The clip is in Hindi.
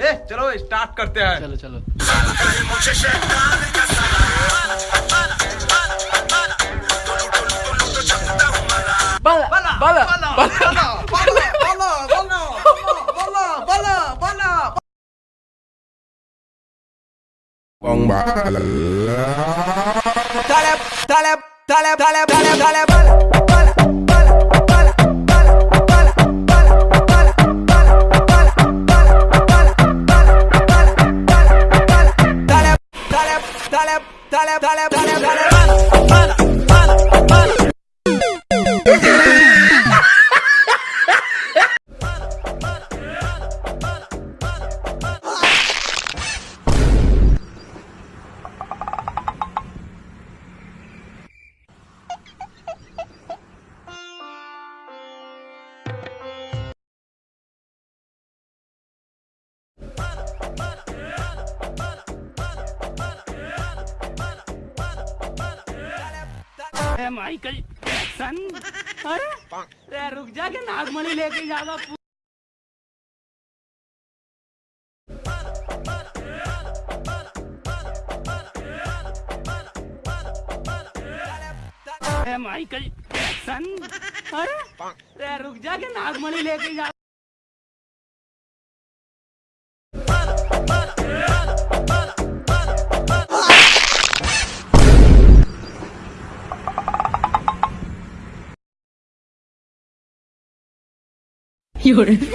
ले चलो स्टार्ट करते हैं चलो चलो बाला बाला बाला बाला Taleb, taleb, taleb, taleb, taleb, taleb, taleb. Dale, dale, dale, dale, dale, dale, Michael Jackson? अरे अरे रुक जा के नागमणि लेके अरे माइकल जैक्सन? अरे अरे रुक जा के नागमणि लेके जा 有人说。